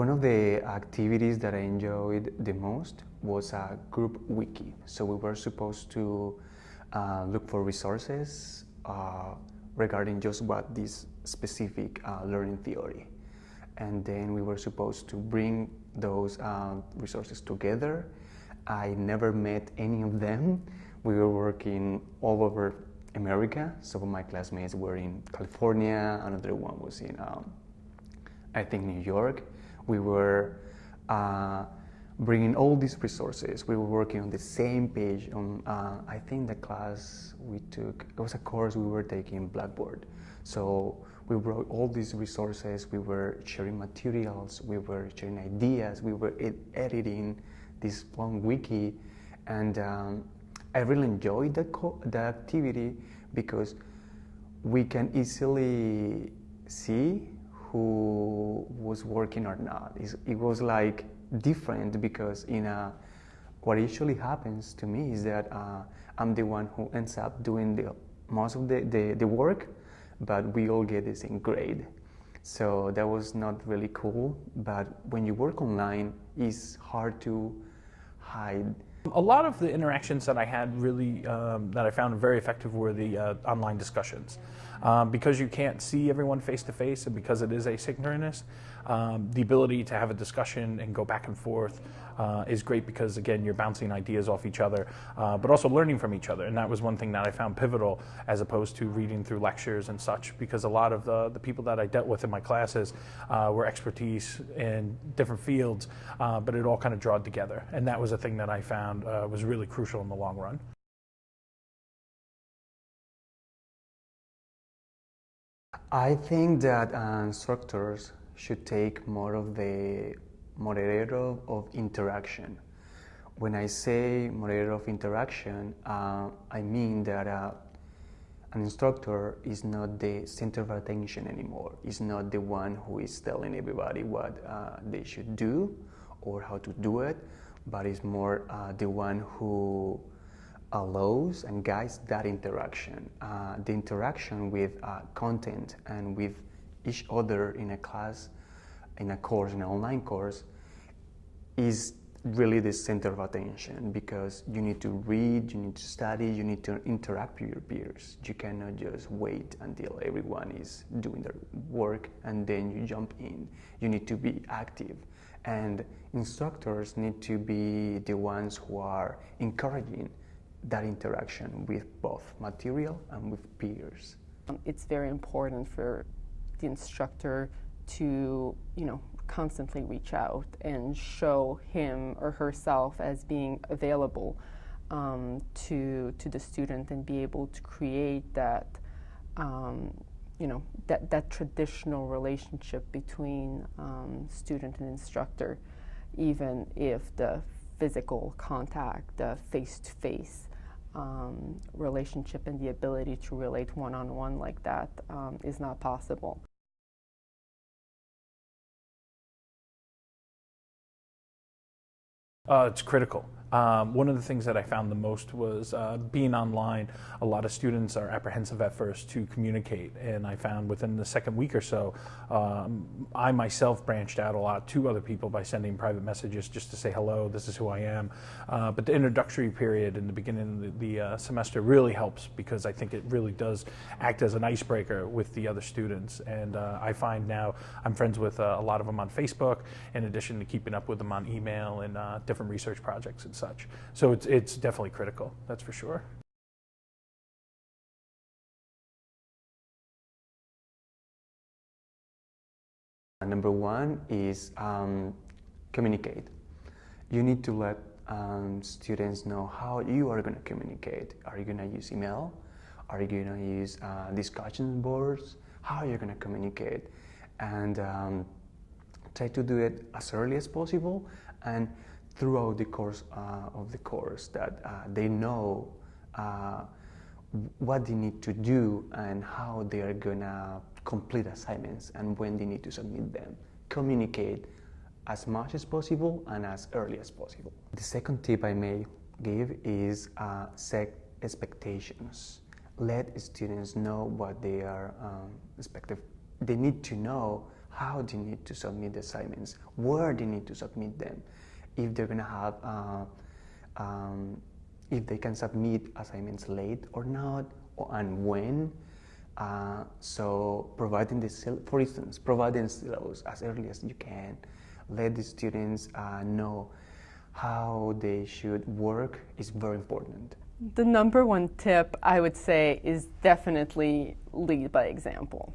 One of the activities that I enjoyed the most was a group wiki. So we were supposed to uh, look for resources uh, regarding just what this specific uh, learning theory. And then we were supposed to bring those uh, resources together. I never met any of them. We were working all over America. Some of my classmates were in California, another one was in, um, I think, New York. We were uh, bringing all these resources. We were working on the same page. On uh, I think the class we took, it was a course we were taking Blackboard. So we brought all these resources. We were sharing materials. We were sharing ideas. We were ed editing this one wiki, and um, I really enjoyed that that activity because we can easily see who was working or not. It was like different because in a, what usually happens to me is that uh, I'm the one who ends up doing the most of the, the, the work, but we all get the same grade. So that was not really cool. But when you work online, it's hard to hide. A lot of the interactions that I had really, um, that I found very effective were the uh, online discussions. Um, because you can't see everyone face to face and because it is asynchronous, um, the ability to have a discussion and go back and forth uh, is great because again you're bouncing ideas off each other uh, but also learning from each other and that was one thing that I found pivotal as opposed to reading through lectures and such because a lot of the, the people that I dealt with in my classes uh, were expertise in different fields uh, but it all kind of drawed together and that was a thing that I found uh, was really crucial in the long run. I think that uh, instructors should take more of the moderator of interaction. When I say moderator of interaction, uh, I mean that uh, an instructor is not the center of attention anymore. Is not the one who is telling everybody what uh, they should do or how to do it, but is more uh, the one who allows and guides that interaction. Uh, the interaction with uh, content and with each other in a class, in a course, in an online course, is really the center of attention because you need to read, you need to study, you need to interact with your peers. You cannot just wait until everyone is doing their work and then you jump in. You need to be active. And instructors need to be the ones who are encouraging that interaction with both material and with peers. It's very important for the instructor to, you know, constantly reach out and show him or herself as being available um, to to the student and be able to create that um, you know that that traditional relationship between um, student and instructor, even if the physical contact, the face-to-face um, relationship and the ability to relate one-on-one like that um, is not possible. Uh, it's critical. Um, one of the things that I found the most was uh, being online. A lot of students are apprehensive at first to communicate, and I found within the second week or so, um, I myself branched out a lot to other people by sending private messages just to say hello, this is who I am. Uh, but the introductory period in the beginning of the, the uh, semester really helps because I think it really does act as an icebreaker with the other students. And uh, I find now I'm friends with uh, a lot of them on Facebook, in addition to keeping up with them on email and uh, different research projects and such. So it's, it's definitely critical, that's for sure. Number one is um, communicate. You need to let um, students know how you are going to communicate. Are you going to use email? Are you going to use uh, discussion boards? How are you going to communicate? And um, try to do it as early as possible and throughout the course uh, of the course that uh, they know uh, what they need to do and how they are gonna complete assignments and when they need to submit them. Communicate as much as possible and as early as possible. The second tip I may give is uh, set expectations. Let students know what they are um, expected. They need to know how they need to submit the assignments, where they need to submit them, if they're gonna have, uh, um, if they can submit assignments late or not, or, and when. Uh, so providing the, for instance, providing syllabus as early as you can, let the students uh, know how they should work is very important. The number one tip I would say is definitely lead by example.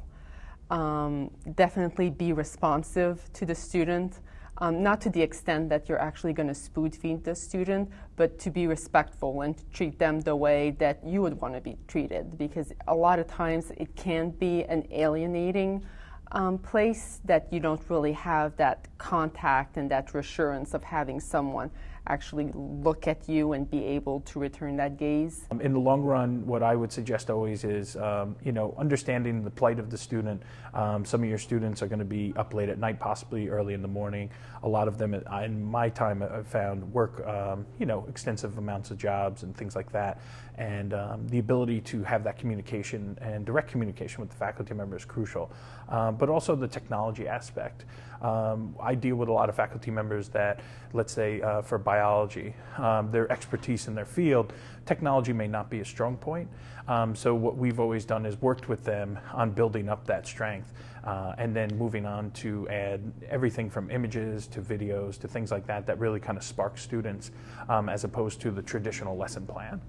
Um, definitely be responsive to the student, um, not to the extent that you're actually going to spoon feed the student, but to be respectful and to treat them the way that you would want to be treated. Because a lot of times it can be an alienating um, place that you don't really have that contact and that reassurance of having someone actually look at you and be able to return that gaze? Um, in the long run, what I would suggest always is, um, you know, understanding the plight of the student. Um, some of your students are going to be up late at night, possibly early in the morning. A lot of them, uh, in my time, I've found work, um, you know, extensive amounts of jobs and things like that. And um, the ability to have that communication and direct communication with the faculty member is crucial. Um, but also the technology aspect. I deal with a lot of faculty members that, let's say, uh, for biology, um, their expertise in their field, technology may not be a strong point. Um, so what we've always done is worked with them on building up that strength uh, and then moving on to add everything from images to videos to things like that that really kind of spark students um, as opposed to the traditional lesson plan.